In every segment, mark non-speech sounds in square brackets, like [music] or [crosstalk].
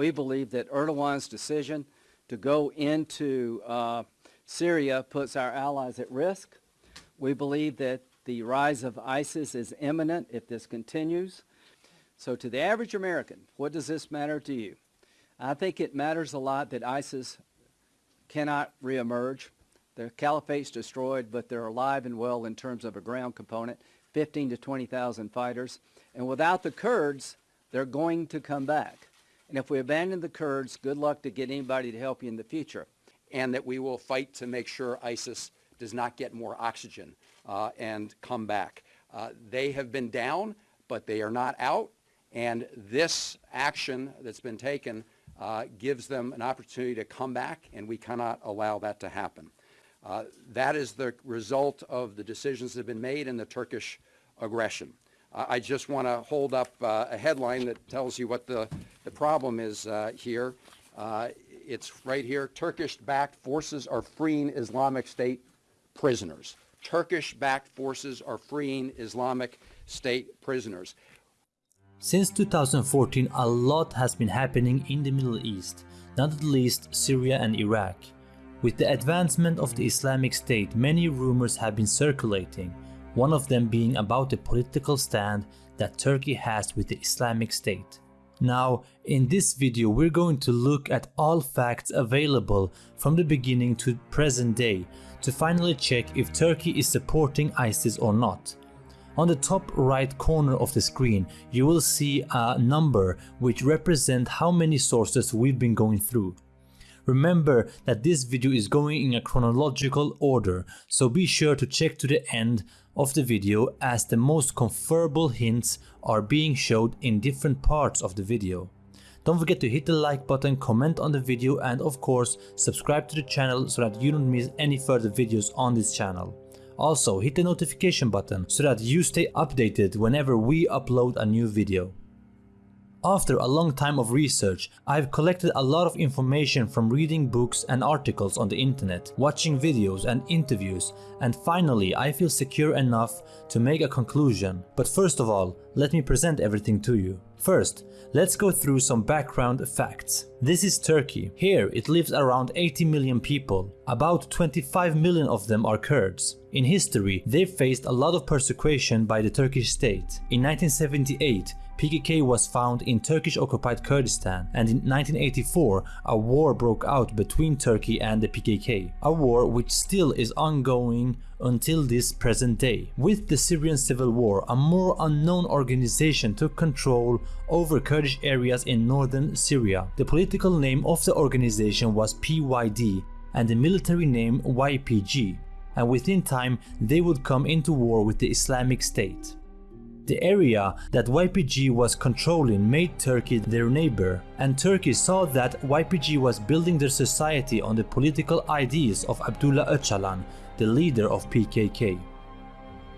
We believe that Erdogan's decision to go into uh, Syria puts our allies at risk. We believe that the rise of ISIS is imminent if this continues. So to the average American, what does this matter to you? I think it matters a lot that ISIS cannot reemerge. The caliphate's destroyed, but they're alive and well in terms of a ground component, 15 to 20,000 fighters. And without the Kurds, they're going to come back. And if we abandon the Kurds, good luck to get anybody to help you in the future. And that we will fight to make sure ISIS does not get more oxygen uh, and come back. Uh, they have been down, but they are not out. And this action that's been taken uh, gives them an opportunity to come back, and we cannot allow that to happen. Uh, that is the result of the decisions that have been made in the Turkish aggression. I just want to hold up uh, a headline that tells you what the, the problem is uh, here. Uh, it's right here. Turkish-backed forces are freeing Islamic State prisoners. Turkish-backed forces are freeing Islamic State prisoners. Since 2014, a lot has been happening in the Middle East, not at least Syria and Iraq. With the advancement of the Islamic State, many rumors have been circulating, one of them being about the political stand that Turkey has with the Islamic State. Now, in this video we're going to look at all facts available from the beginning to present day to finally check if Turkey is supporting ISIS or not. On the top right corner of the screen you will see a number which represent how many sources we've been going through. Remember that this video is going in a chronological order, so be sure to check to the end of the video as the most comparable hints are being showed in different parts of the video. Don't forget to hit the like button, comment on the video and of course subscribe to the channel so that you don't miss any further videos on this channel. Also hit the notification button so that you stay updated whenever we upload a new video. After a long time of research, I've collected a lot of information from reading books and articles on the internet, watching videos and interviews, and finally I feel secure enough to make a conclusion. But first of all, let me present everything to you. First, let's go through some background facts. This is Turkey. Here it lives around 80 million people. About 25 million of them are Kurds. In history, they faced a lot of persecution by the Turkish state. In 1978, PKK was found in Turkish-occupied Kurdistan and in 1984 a war broke out between Turkey and the PKK, a war which still is ongoing until this present day. With the Syrian civil war, a more unknown organization took control over Kurdish areas in northern Syria. The political name of the organization was PYD and the military name YPG, and within time they would come into war with the Islamic State. The area that YPG was controlling made Turkey their neighbor, and Turkey saw that YPG was building their society on the political ideas of Abdullah Öcalan, the leader of PKK.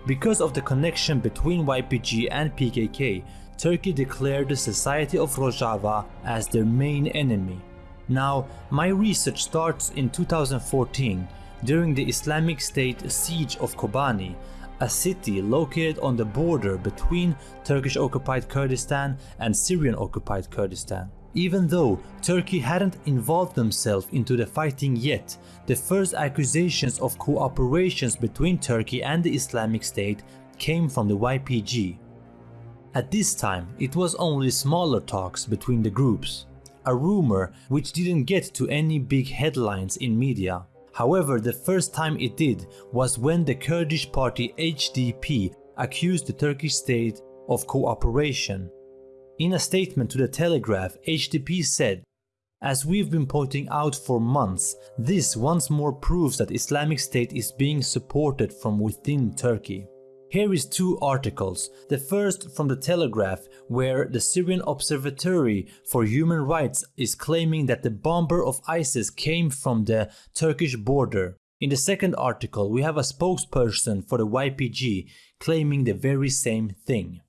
Because of the connection between YPG and PKK, Turkey declared the Society of Rojava as their main enemy. Now, my research starts in 2014 during the Islamic State siege of Kobani a city located on the border between Turkish-occupied Kurdistan and Syrian-occupied Kurdistan. Even though Turkey hadn't involved themselves into the fighting yet, the first accusations of cooperations between Turkey and the Islamic State came from the YPG. At this time, it was only smaller talks between the groups, a rumor which didn't get to any big headlines in media. However, the first time it did was when the Kurdish party HDP accused the Turkish state of cooperation. In a statement to the Telegraph, HDP said, As we've been pointing out for months, this once more proves that Islamic State is being supported from within Turkey. Here is two articles, the first from the Telegraph where the Syrian Observatory for Human Rights is claiming that the bomber of ISIS came from the Turkish border. In the second article we have a spokesperson for the YPG claiming the very same thing.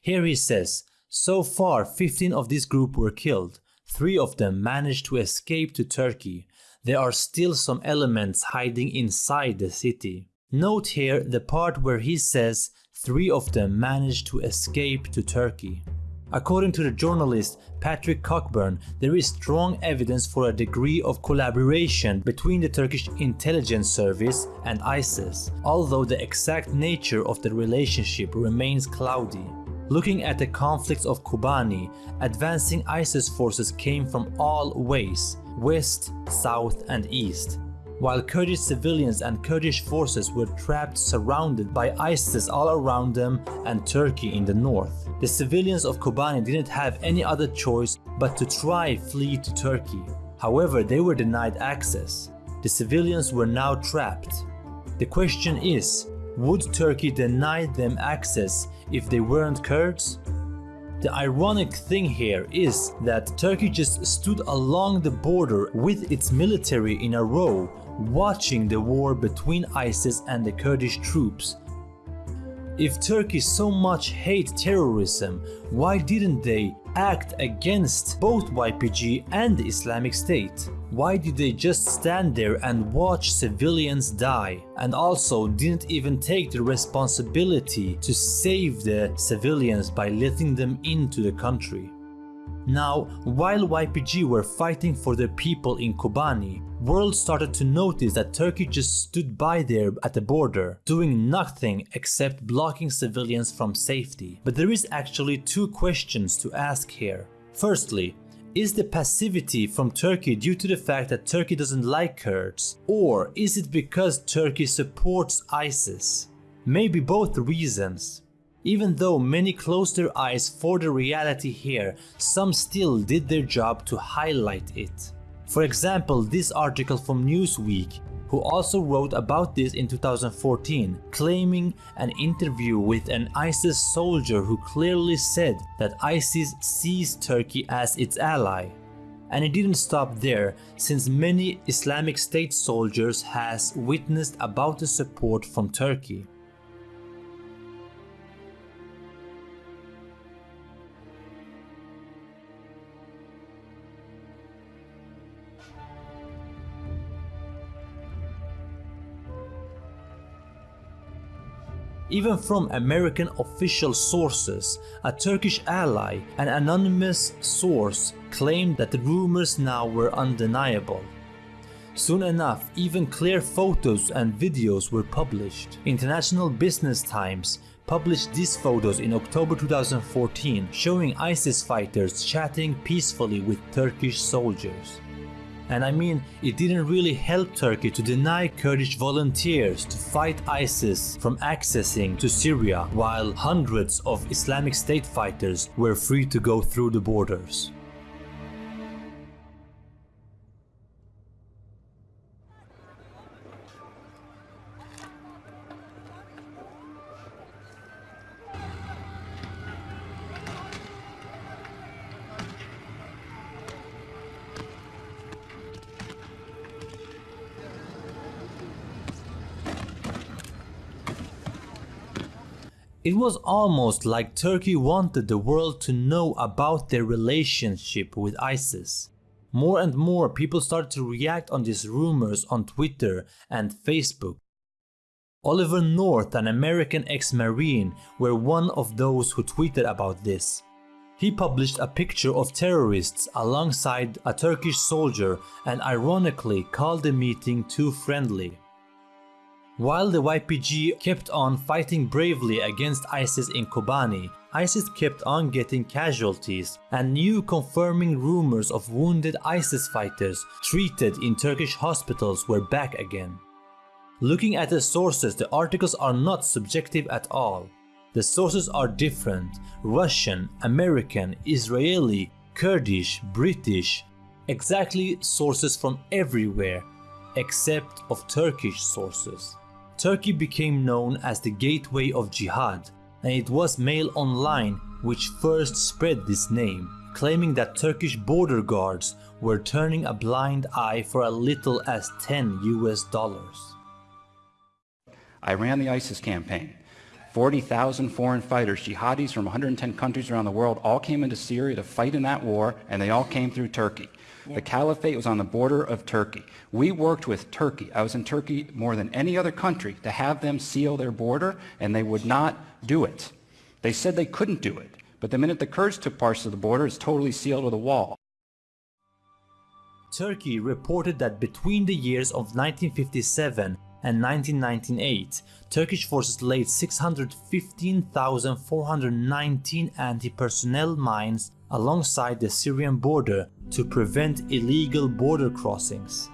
Here he says, so far 15 of this group were killed, 3 of them managed to escape to Turkey. there are still some elements hiding inside the city. Note here the part where he says three of them managed to escape to Turkey. According to the journalist Patrick Cockburn, there is strong evidence for a degree of collaboration between the Turkish intelligence service and ISIS, although the exact nature of the relationship remains cloudy. Looking at the conflicts of Kobani, advancing ISIS forces came from all ways, west, south and east, while Kurdish civilians and Kurdish forces were trapped surrounded by ISIS all around them and Turkey in the north. The civilians of Kobani didn't have any other choice but to try flee to Turkey. However, they were denied access. The civilians were now trapped. The question is, would Turkey deny them access if they weren't Kurds? The ironic thing here is that Turkey just stood along the border with its military in a row watching the war between ISIS and the Kurdish troops. If Turkey so much hate terrorism, why didn't they act against both YPG and the Islamic State? Why did they just stand there and watch civilians die and also didn't even take the responsibility to save the civilians by letting them into the country? Now, while YPG were fighting for their people in Kobani, world started to notice that Turkey just stood by there at the border, doing nothing except blocking civilians from safety. But there is actually two questions to ask here. Firstly, is the passivity from Turkey due to the fact that Turkey doesn't like Kurds? Or is it because Turkey supports ISIS? Maybe both reasons. Even though many closed their eyes for the reality here, some still did their job to highlight it. For example, this article from Newsweek, who also wrote about this in 2014, claiming an interview with an ISIS soldier who clearly said that ISIS sees Turkey as its ally. And it didn't stop there, since many Islamic State soldiers has witnessed about the support from Turkey. Even from American official sources, a Turkish ally, an anonymous source, claimed that the rumors now were undeniable. Soon enough, even clear photos and videos were published. International Business Times published these photos in October 2014 showing ISIS fighters chatting peacefully with Turkish soldiers. And I mean, it didn't really help Turkey to deny Kurdish volunteers to fight ISIS from accessing to Syria while hundreds of Islamic State fighters were free to go through the borders. It was almost like Turkey wanted the world to know about their relationship with ISIS. More and more people started to react on these rumors on Twitter and Facebook. Oliver North, an American ex-marine, were one of those who tweeted about this. He published a picture of terrorists alongside a Turkish soldier and ironically called the meeting too friendly. While the YPG kept on fighting bravely against ISIS in Kobani, ISIS kept on getting casualties and new confirming rumors of wounded ISIS fighters treated in Turkish hospitals were back again. Looking at the sources, the articles are not subjective at all. The sources are different, Russian, American, Israeli, Kurdish, British, exactly sources from everywhere, except of Turkish sources. Turkey became known as the gateway of jihad, and it was Mail Online which first spread this name, claiming that Turkish border guards were turning a blind eye for as little as 10 US dollars. I ran the ISIS campaign. 40,000 foreign fighters, jihadis from 110 countries around the world, all came into Syria to fight in that war, and they all came through Turkey. The caliphate was on the border of Turkey. We worked with Turkey. I was in Turkey more than any other country to have them seal their border, and they would not do it. They said they couldn't do it. But the minute the Kurds took parts of the border, it's totally sealed with a wall. Turkey reported that between the years of 1957 and 1998, Turkish forces laid 615,419 anti-personnel mines alongside the Syrian border to prevent illegal border crossings.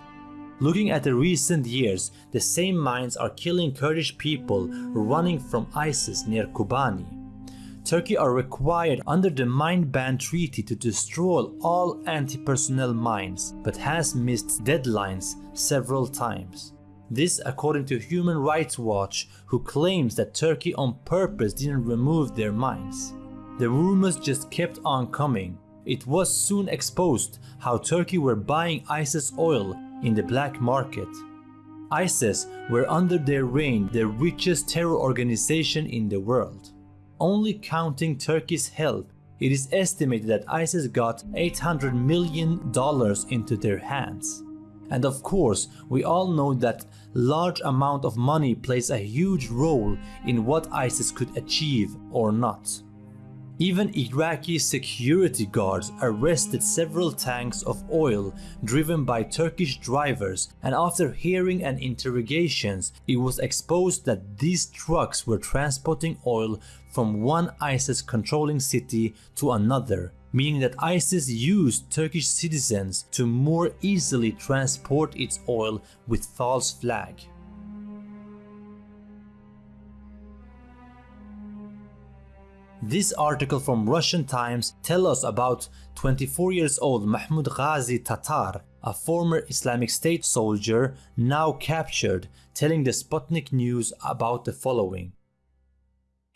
Looking at the recent years, the same mines are killing Kurdish people running from ISIS near Kobani. Turkey are required under the Mine Ban Treaty to destroy all anti-personnel mines, but has missed deadlines several times. This according to Human Rights Watch, who claims that Turkey on purpose didn't remove their mines. The rumors just kept on coming. It was soon exposed how Turkey were buying ISIS oil in the black market. ISIS were under their reign the richest terror organization in the world. Only counting Turkey's help, it is estimated that ISIS got $800 million into their hands. And of course, we all know that large amount of money plays a huge role in what ISIS could achieve or not. Even Iraqi security guards arrested several tanks of oil driven by Turkish drivers and after hearing and interrogations it was exposed that these trucks were transporting oil from one ISIS controlling city to another, meaning that ISIS used Turkish citizens to more easily transport its oil with false flag. This article from Russian Times tell us about 24 years old Mahmoud Ghazi Tatar, a former Islamic State soldier now captured, telling the Sputnik News about the following.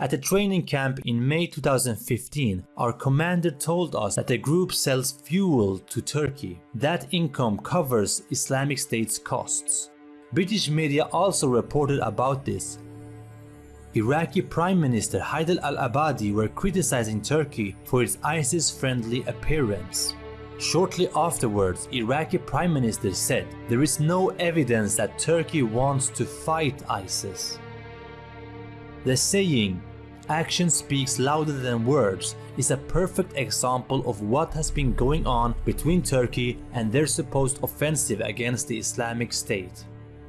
At a training camp in May 2015, our commander told us that the group sells fuel to Turkey. That income covers Islamic State's costs. British media also reported about this. Iraqi Prime Minister Haider al-Abadi were criticizing Turkey for its ISIS-friendly appearance. Shortly afterwards, Iraqi Prime Minister said there is no evidence that Turkey wants to fight ISIS. The saying, action speaks louder than words, is a perfect example of what has been going on between Turkey and their supposed offensive against the Islamic State.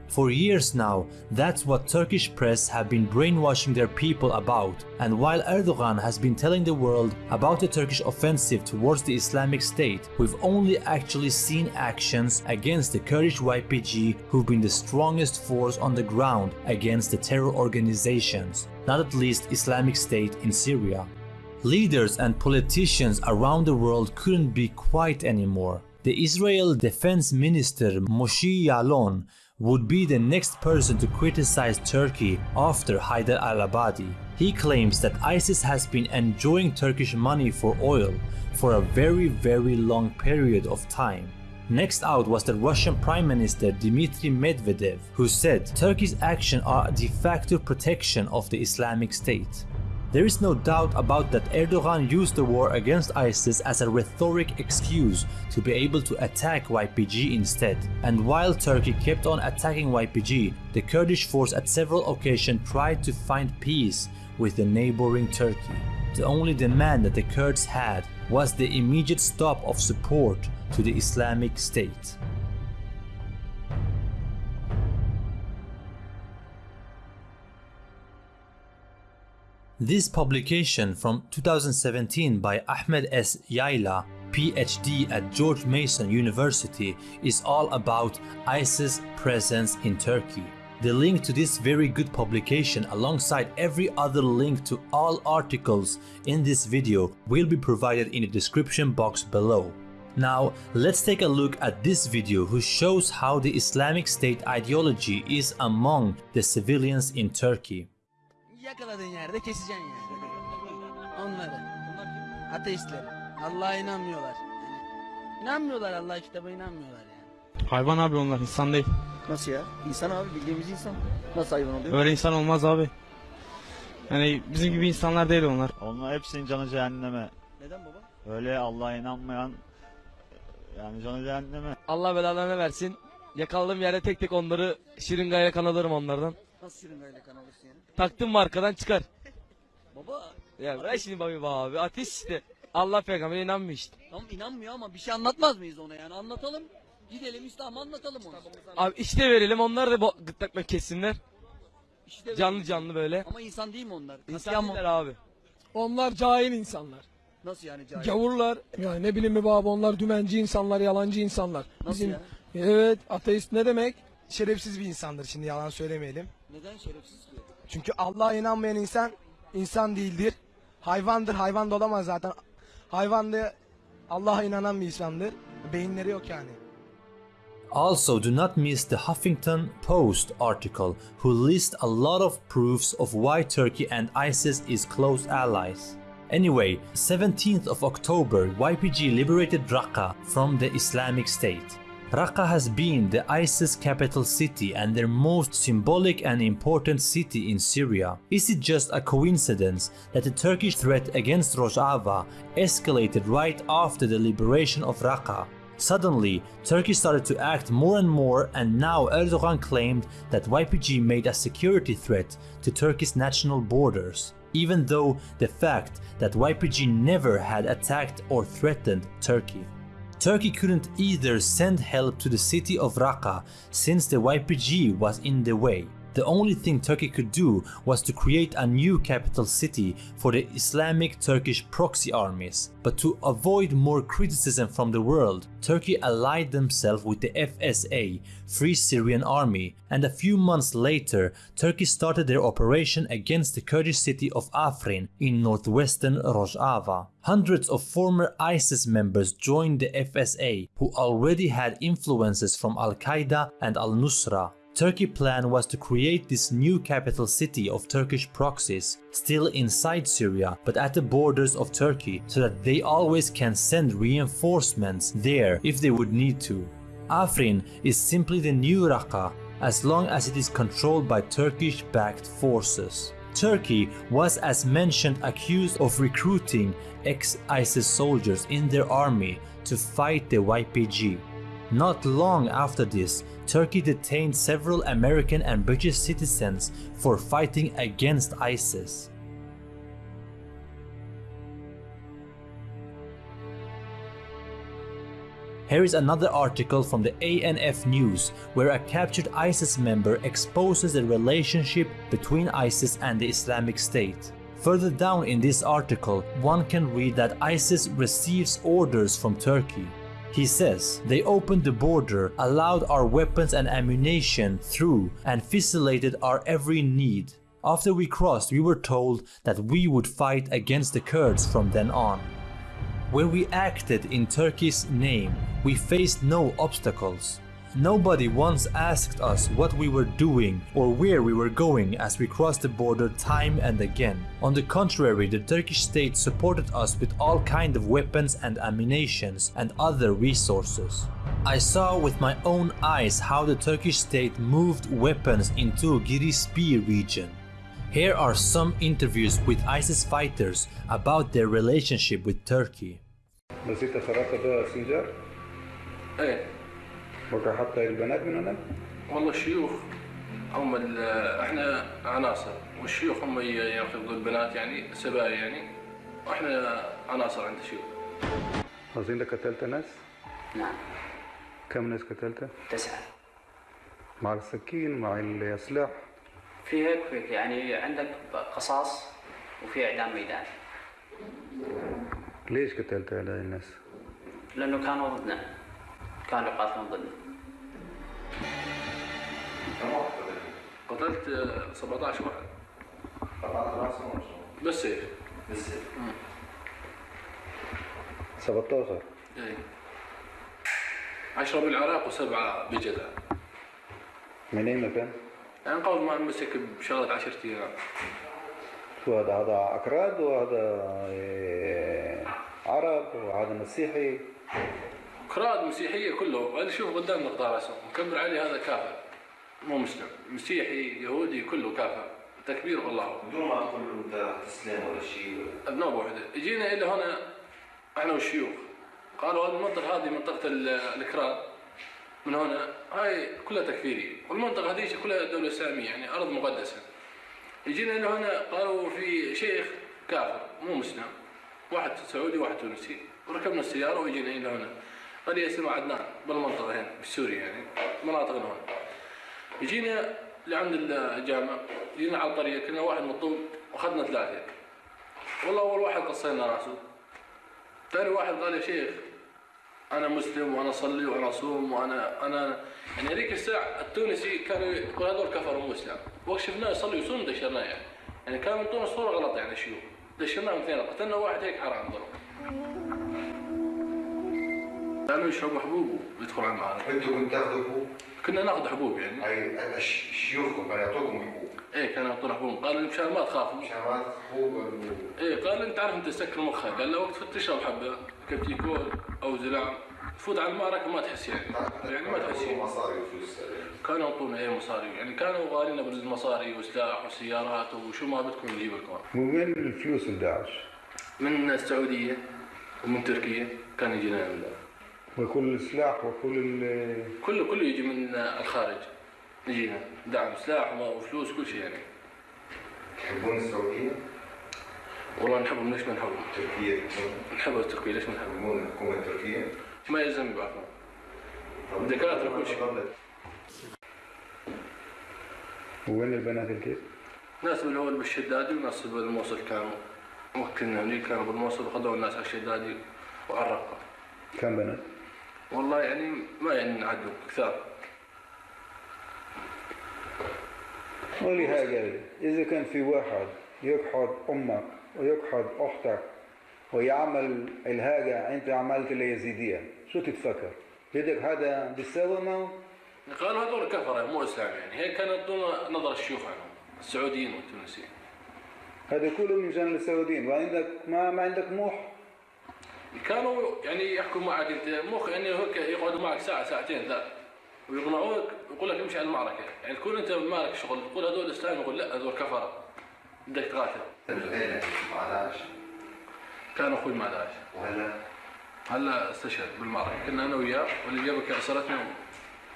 For years now, that's what Turkish press have been brainwashing their people about, and while Erdogan has been telling the world about the Turkish offensive towards the Islamic State, we've only actually seen actions against the Kurdish YPG who've been the strongest force on the ground against the terror organizations, not at least Islamic State in Syria. Leaders and politicians around the world couldn't be quiet anymore. The Israel Defense Minister Moshe Yaalon would be the next person to criticize Turkey after Haider al-Abadi. He claims that ISIS has been enjoying Turkish money for oil for a very very long period of time. Next out was the Russian Prime Minister Dmitry Medvedev, who said Turkey's actions are de facto protection of the Islamic State. There is no doubt about that Erdogan used the war against ISIS as a rhetoric excuse to be able to attack YPG instead. And while Turkey kept on attacking YPG, the Kurdish force at several occasions tried to find peace with the neighboring Turkey. The only demand that the Kurds had was the immediate stop of support to the Islamic State. This publication from 2017 by Ahmed S. Yayla, PhD at George Mason University, is all about ISIS presence in Turkey. The link to this very good publication alongside every other link to all articles in this video will be provided in the description box below. Now let's take a look at this video who shows how the Islamic State ideology is among the civilians in Turkey. Yakaladığın yerde keseceksin yani. Onları. Ateistleri. Allah'a inanmıyorlar. Yani inanmıyorlar Allah kitaba inanmıyorlar yani. Hayvan abi onlar insan değil. Nasıl ya? İnsan abi bildiğimiz insan. Nasıl hayvan oluyor? Öyle insan olmaz abi. Yani bizim gibi insanlar değil onlar. Onlar hepsinin canı cehenneme. Neden baba? Öyle Allah'a inanmayan Yani canı cehenneme. Allah belalarını versin. Yakaladığım yerde tek tek onları şırıngayla kan alırım onlardan. Nasıl şırıngayla kan alırsın yani? Taktım mı arkadan çıkar. [laughs] Baba Ya bırak şimdi babi abi. Ateş işte. Allah peygambere inanmıyor işte. tamam inanmıyor ama bir şey anlatmaz mıyız ona yani anlatalım. Gidelim İslam'ı anlatalım ona. Abi işte verelim onlar da bo- gırtlakla kessinler. İşte Canlı canlı böyle. Ama insan değil mi onlar? İnsan Katliam değiller abi. Onlar cahil insanlar. Nasıl yani cahil? Gavurlar. Yani ne bileyim mi baba onlar dümenci insanlar, yalancı insanlar. Nasıl ya? Evet ateist ne demek? Şerefsiz bir insandır şimdi yalan söylemeyelim. Neden şerefsiz ki? Çünkü Allah'a inanmayan insan insan değildir. Hayvandır. Hayvan da olamaz zaten. Hayvan da Allah'a inanan bir insandır. Beyinleri yok yani. Also, do not miss the Huffington Post article, who lists a lot of proofs of why Turkey and ISIS is close allies. Anyway, 17th of October, YPG liberated Raqqa from the Islamic State. Raqqa has been the ISIS capital city and their most symbolic and important city in Syria. Is it just a coincidence that the Turkish threat against Rojava escalated right after the liberation of Raqqa? Suddenly, Turkey started to act more and more, and now Erdogan claimed that YPG made a security threat to Turkey's national borders, even though the fact that YPG never had attacked or threatened Turkey. Turkey couldn't either send help to the city of Raqqa since the YPG was in the way. The only thing Turkey could do was to create a new capital city for the Islamic Turkish proxy armies. But to avoid more criticism from the world, Turkey allied themselves with the FSA, Free Syrian Army, and a few months later, Turkey started their operation against the Kurdish city of Afrin in northwestern Rojava. Hundreds of former ISIS members joined the FSA, who already had influences from Al Qaeda and Al Nusra. Turkey plan was to create this new capital city of Turkish proxies, still inside Syria but at the borders of Turkey, so that they always can send reinforcements there if they would need to. Afrin is simply the new Raqqa as long as it is controlled by Turkish backed forces. Turkey was, as mentioned, accused of recruiting ex ISIS soldiers in their army to fight the YPG. Not long after this, Turkey detained several American and British citizens for fighting against ISIS. Here is another article from the ANF News where a captured ISIS member exposes the relationship between ISIS and the Islamic State. Further down in this article, one can read that ISIS receives orders from Turkey. He says, they opened the border, allowed our weapons and ammunition through, and facilitated our every need. After we crossed, we were told that we would fight against the Kurds from then on. When we acted in Turkey's name, we faced no obstacles. Nobody once asked us what we were doing or where we were going as we crossed the border time and again. On the contrary, the Turkish state supported us with all kind of weapons and ammunitions and other resources. I saw with my own eyes how the Turkish state moved weapons into Girispi region. Here are some interviews with ISIS fighters about their relationship with Turkey. بقى حتى البنات من هناك والله الشيوخ هم ال- إحنا عناصر والشيوخ هم ياخذوا البنات يعني سبايا يعني وإحنا عناصر عند الشيوخ. اظن انت قتلت ناس؟ نعم. كم ناس قتلت؟ تسعة. مع السكين مع السلاح في هيك وهيك يعني عندك قصاص وفي إعدام ميدان. ليش قتلت هؤلاء الناس؟ لأنه كانوا ضدنا. كانوا يقاتلون ضدنا قتلت آه، 17 واحد بالسيف 17 إيه. 10 بالعراق وسبعة بجدة. من اي مكان؟ يعني قبل ما امسك بشغلة 10 أيام. شو هذا؟ هذا أكراد وهذا إيه، عرب وهذا مسيحي. كراد مسيحية كله هذا شوف قدام مقدار اسمه مكبر عليه هذا كافر. مو مسلم. مسيحي يهودي كله كافر. تكبير والله بدون ما تقول أنت تسلم ولا شيء أبناء بوحده اجينا إلى هنا إحنا والشيوخ. قالوا هذه المنطقة هذه منطقة ال- الإكراد من هنا هاي كلها تكفيرية. والمنطقة هذيك كلها دولة إسلامية يعني أرض مقدسة. يجينا إلى هنا قالوا في شيخ كافر مو مسلم. واحد سعودي واحد تونسي. وركبنا السيارة ويجينا إلى هنا. قرية اسمها عدنان بالمنطقة هنا بسوريا يعني مناطق هنا. يجينا لعند الجامع جينا على الطريق كنا واحد مطلوب وأخذنا ثلاثة. والله أول واحد قصينا راسه. ثاني واحد قال يا شيخ أنا مسلم وأنا أصلي وأنا أصوم وأنا أنا يعني هذيك الساعة التونسي كانوا يقول هذول كفر مو إسلام. وقت شفناه يصلي ويصوم دشرناه يعني. يعني كان من طول صوره غلط يعني الشيوخ دشرناهم اثنين قتلنا واحد هيك حرام ضرب. كانوا يشربوا حبوب ويدخلوا على المعارك أنتوا كنتوا تاخذوا حبوب؟ كنا ناخذ حبوب يعني. أي شيوخكم كانوا يعطوكم حبوب؟ إيه كانوا يعطونا حبوب. قالوا لي مشان ما تخافوا. مشان ما حبوب إيه قال انت عارف أنت تسكر مخك. قال له وقت تشرب حبة كبتيكول أو زلام تفوت على المعركة ما تحس يعني. يعني ما تحس يعني. مصاري وفلوس كانوا يعطونا إيه مصاري. يعني كانوا غالينا بالمصاري وسلاح وسيارات وشو ما بدكم نجيب لكم. من وين الفلوس من داعش؟ من السعودية ومن تركيا كان يجينا من داعش. وكل السلاح وكل ال كله كله يجي من الخارج يجينا دعم سلاح وفلوس كل شيء يعني تحبون السعودية؟ والله نحبهم ليش ما نحبهم؟ تركيا نحب التركية ليش ما نحبهم؟ تحبون الحكومة التركية؟ ما يلزم بعرفهم دكاترة كل شيء وين البنات الكيف؟ ناس من الأول بالشدادي وناس بالموصل كانوا وقت كنا هنيك كانوا بالموصل وخذوا الناس على الشدادي وعلى الرقة كم بنات؟ والله يعني ما يعني نعدوا كثار. قولي هاجر إذا كان في واحد يقحض أمك ويقحض أختك ويعمل الهاجة أنت عملت اليزيدية شو تتفكر؟ بدك هذا بيساوي معه؟ قالوا هذول كفرة مو إسلام يعني. هيك كانوا يعطونا نظر الشيوخ عنهم السعوديين والتونسيين. هذا كله من جانب السعوديين. وعندك ما ما عندك موح؟ كانوا يعني يحكوا معك أنت. مخ يعني هيك يقعدوا معك ساعة ساعتين لا ويقنعوك يقول لك امشي على المعركة. يعني تكون أنت مالك شغل تقول هذول اسلام يقول لا هذول كفرة. بدك تقاتل. مع داعش كان أخوي مع داعش. وهلا؟ هلا استشهد بالمعركة. كنا أنا وياه واللي جابك اسرتنا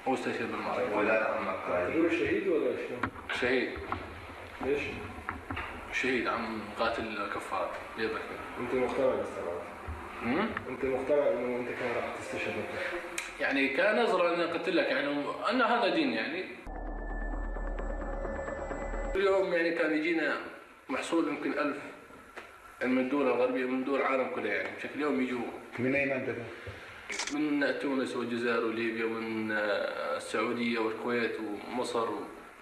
هو استشهد بالمعركة. ولا عمك شهيد ولا شلون؟ شهيد. ليش؟ شهيد عم قاتل كفار جابك أنت مقتنع امم أنت مقتنع إنه أنت كان راح تستشهد يعني كنظرة أنا قلت لك يعني أن هذا دين يعني. اليوم يعني كان يجينا محصول يمكن ألف يعني من الدول الغربية من دول العالم كلها يعني. بشكل يوم يجوا. من أي منطقة؟ من تونس والجزائر وليبيا ومن آه، السعودية والكويت ومصر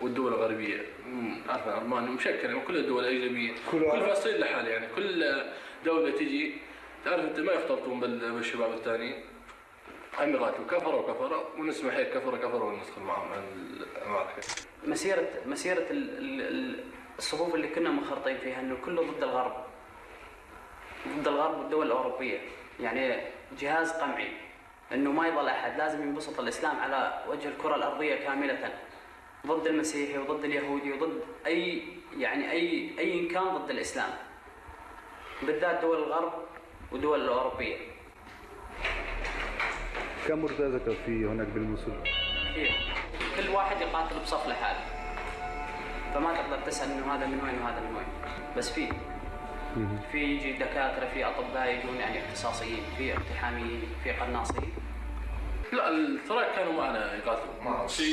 والدول الغربية. من عارفة ألمانيا مشكلة يعني كل الدول الأجنبية. كل كل فصيل لحال يعني. كل دولة تجي تعرف أنت ما يختلطون بال- بالشباب الثانيين هم يقاتلوا كفروا وكفروا ونسمع هيك كفروا كفروا وندخل معهم المعركة مسيرة مسيرة ال- ال- ال- الصفوف اللي كنا منخرطين فيها إنه كله ضد الغرب. ضد الغرب والدول الأوروبية. يعني جهاز قمعي. إنه ما يضل أحد لازم ينبسط الإسلام على وجه الكرة الأرضية كاملة. ضد المسيحي وضد اليهودي وضد اي يعني اي أي كان ضد الإسلام. بالذات دول الغرب ودول الأوروبية. كم مرتزقة في هناك بالموصل؟ كثير. كل واحد يقاتل بصف لحاله. فما تقدر تسأل إنه هذا من وين وهذا من وين. بس في. في يجي دكاترة في أطباء يجون يعني اختصاصيين في اقتحاميين في قناصين لا التراك كانوا معنا يقاتلوا. في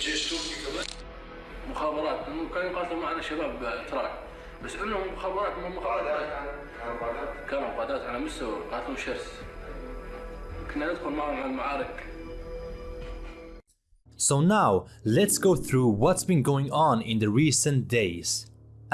جيش تركي كمان. مخابرات. كانوا يقاتلوا معنا شباب تراك. بس انهم مخابرات من مخابرات كانوا قادات على مستوى قاتلوا شرس كنا ندخل معهم على المعارك So now, let's go through what's been going on in the recent days.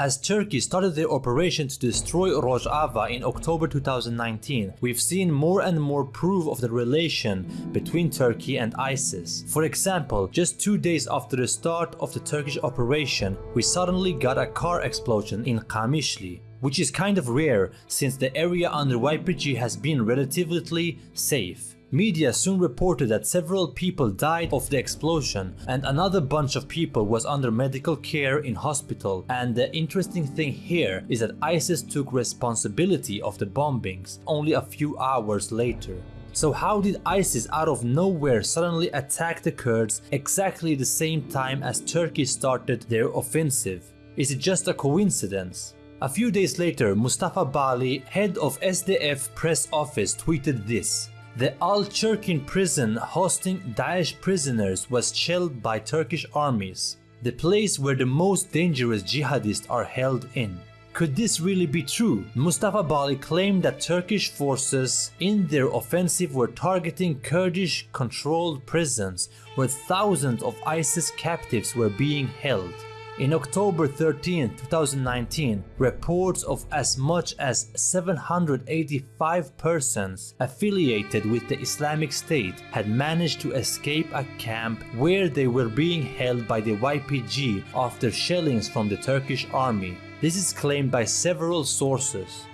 As Turkey started their operation to destroy Rojava in October 2019, we've seen more and more proof of the relation between Turkey and ISIS. For example, just two days after the start of the Turkish operation, we suddenly got a car explosion in Kamishli, which is kind of rare since the area under YPG has been relatively safe. Media soon reported that several people died of the explosion and another bunch of people was under medical care in hospital and the interesting thing here is that ISIS took responsibility of the bombings only a few hours later. So how did ISIS out of nowhere suddenly attack the Kurds exactly the same time as Turkey started their offensive? Is it just a coincidence? A few days later, Mustafa Bali, head of SDF press office tweeted this. The Al-Chirkin prison hosting Daesh prisoners was shelled by Turkish armies, the place where the most dangerous jihadists are held in. Could this really be true? Mustafa Bali claimed that Turkish forces in their offensive were targeting Kurdish controlled prisons where thousands of ISIS captives were being held. In October 13, 2019, reports of as much as 785 persons affiliated with the Islamic State had managed to escape a camp where they were being held by the YPG after shellings from the Turkish army. This is claimed by several sources.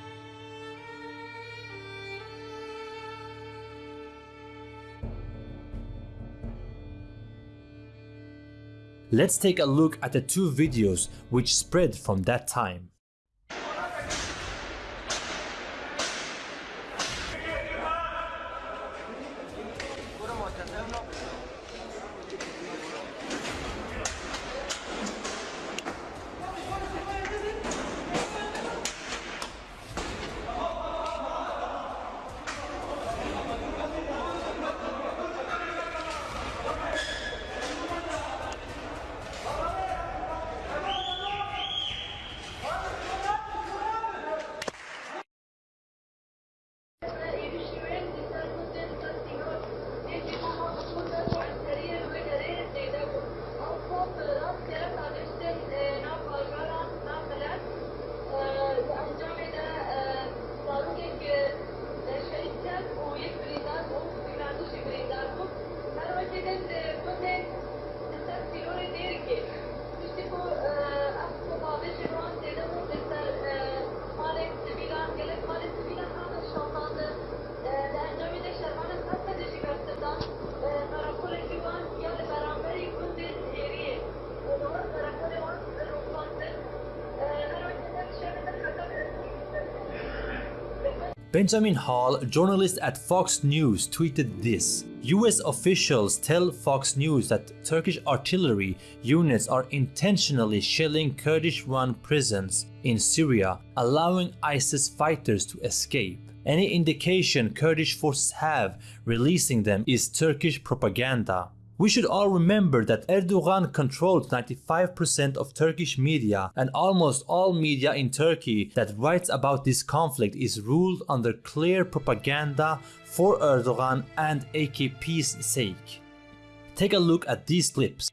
Let's take a look at the two videos which spread from that time. Benjamin Hall, journalist at Fox News, tweeted this. US officials tell Fox News that Turkish artillery units are intentionally shelling Kurdish-run prisons in Syria, allowing ISIS fighters to escape. Any indication Kurdish forces have releasing them is Turkish propaganda. We should all remember that Erdogan controls 95% of Turkish media and almost all media in Turkey that writes about this conflict is ruled under clear propaganda for Erdogan and AKP's sake. Take a look at these clips.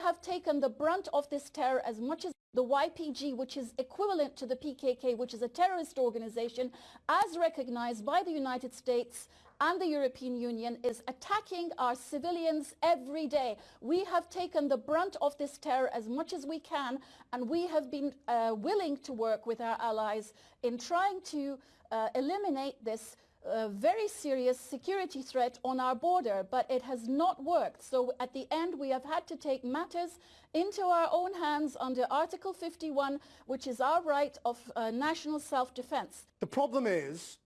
have taken the brunt of this terror as much as the YPG, which is equivalent to the PKK, which is a terrorist organization, as recognized by the United States and the European Union is attacking our civilians every day. We have taken the brunt of this terror as much as we can and we have been uh, willing to work with our allies in trying to uh, eliminate this uh, very serious security threat on our border, but it has not worked. So at the end, we have had to take matters into our own hands under Article 51, which is our right of uh, national self-defense. The problem is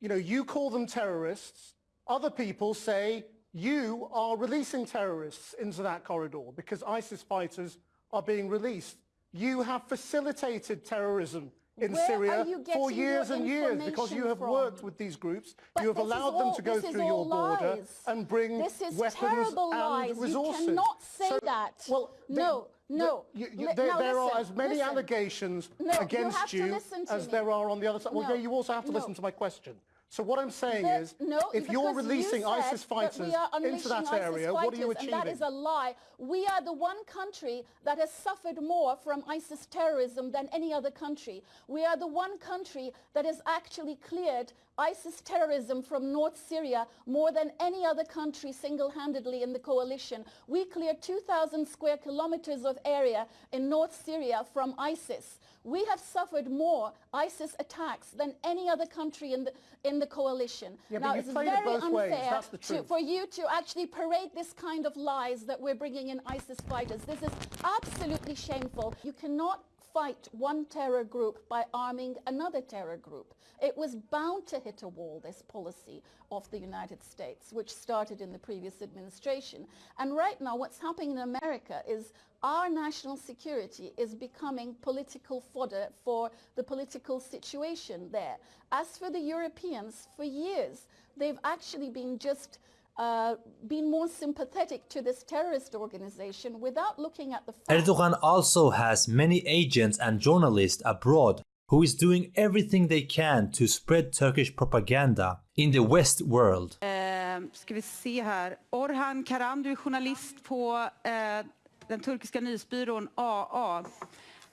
you know, you call them terrorists. Other people say you are releasing terrorists into that corridor because ISIS fighters are being released. You have facilitated terrorism in Where Syria for years and years because you have from? worked with these groups. But you have allowed them to go through all your border lies. and bring This is weapons terrible and lies. resources. You cannot say So- that. Well, no, the- no. you- you- there, now there are as many listen. allegations No, you against listen to as me. there are on the other side. Well, No, yeah, you also have to no. listen to my question. So what I'm saying is, no, if you're releasing you ISIS fighters are into that ISIS area, what are you achieving? And that is a lie. We are the one country that has suffered more from ISIS terrorism than any other country. We are the one country that has actually cleared ISIS terrorism from North Syria more than any other country single-handedly in the coalition. We cleared 2,000 square kilometers of area in North Syria from ISIS. We have suffered more ISIS attacks than any other country in the, in in the coalition. Yeah, now, it's very unfair that's the to, for you to actually parade this kind of lies that we're bringing in ISIS fighters. This is absolutely shameful. You cannot fight one terror group by arming another terror group. It was bound to hit a wall, this policy of the United States, which started in the previous administration. And right now, what's happening in America is our national security is becoming political fodder for the political situation there. As for the Europeans, for years, they've actually been just uh, been more sympathetic to this terrorist organization without looking at the facts. Erdogan also has many agents and journalists abroad who is doing everything they can to spread Turkish propaganda in the West world. Eh, ska vi se här. Orhan Karam, du är journalist på eh, den turkiska nyhetsbyrån AA.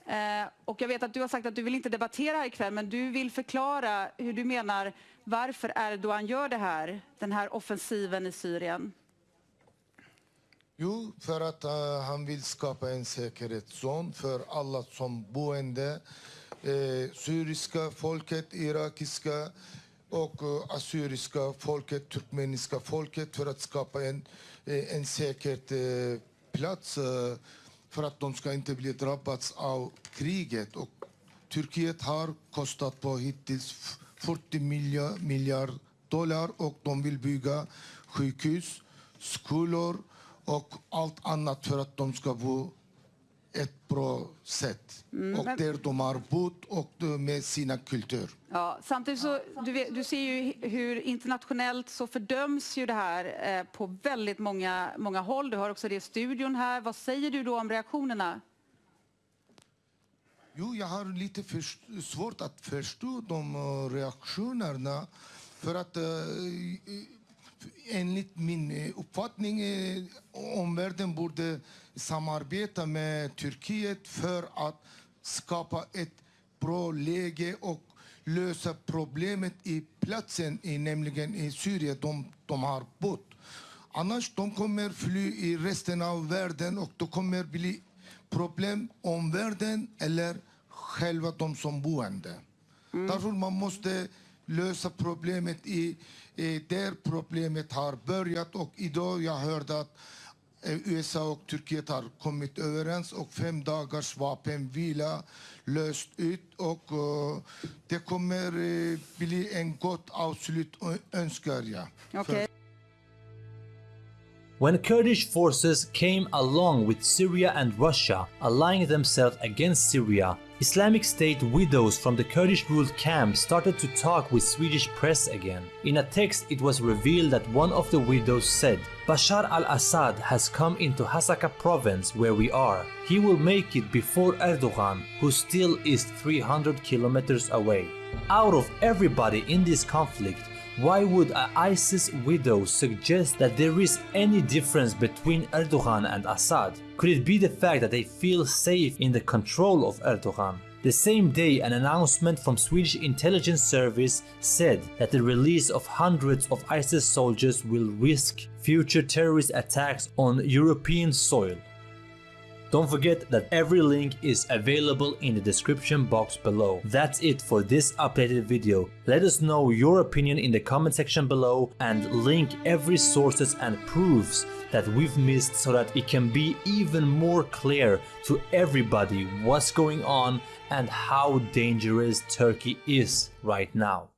Eh, och jag vet att du har sagt att du vill inte debattera här ikväll, men du vill förklara hur du menar varför Erdogan gör det här, den här offensiven i Syrien. Jo, för att uh, han vill skapa en säkerhetszon för alla som boende. Eh, syriska folket, irakiska och eh, assyriska folket, turkmeniska folket för att skapa en, eh, en säker eh, plats eh, för att de ska inte bli drabbats av kriget. Och Turkiet har kostat på hittills 40 miljard, miljard dollar och de vill bygga sjukhus, skolor och allt annat för att de ska bo ett bra sätt. Mm, och men- där de har bott och med sina kultur. Ja, samtidigt så, du, du ser ju hur internationellt så fördöms ju det här eh, på väldigt många, många håll. Du har också det i studion här. Vad säger du då om reaktionerna? Jo, jag har lite för, svårt att förstå de eh, reaktionerna. För att eh, enligt min eh, uppfattning eh, omvärlden borde samarbeta med Turkiet för att skapa ett bra läge och lösa problemet i platsen, i, nämligen i Syrien, de, de har bott. Annars de kommer fly i resten av världen och det kommer bli problem om världen eller själva de som boende. Därför man måste lösa problemet i, i där problemet har börjat och idag jag hörde att eh, USA och Turkiet har kommit överens och fem dagars vapenvila löst ut och eh, det kommer eh, bli en gott avslut önskar jag. Okej. When Kurdish forces came along with Syria and Russia, allying themselves against Syria, Islamic State widows from the Kurdish ruled camp started to talk with Swedish press again. In a text, it was revealed that one of the widows said, Bashar al Assad has come into Hasaka province where we are. He will make it before Erdogan, who still is 300 kilometers away. Out of everybody in this conflict, why would a ISIS widow suggest that there is any difference between Erdogan and Assad? Could it be the fact that they feel safe in the control of Erdogan? The same day, an announcement from Swedish intelligence service said that the release of hundreds of ISIS soldiers will risk future terrorist attacks on European soil. Don't forget that every link is available in the description box below. That's it for this updated video. Let us know your opinion in the comment section below and link every sources and proofs that we've missed so that it can be even more clear to everybody what's going on and how dangerous Turkey is right now.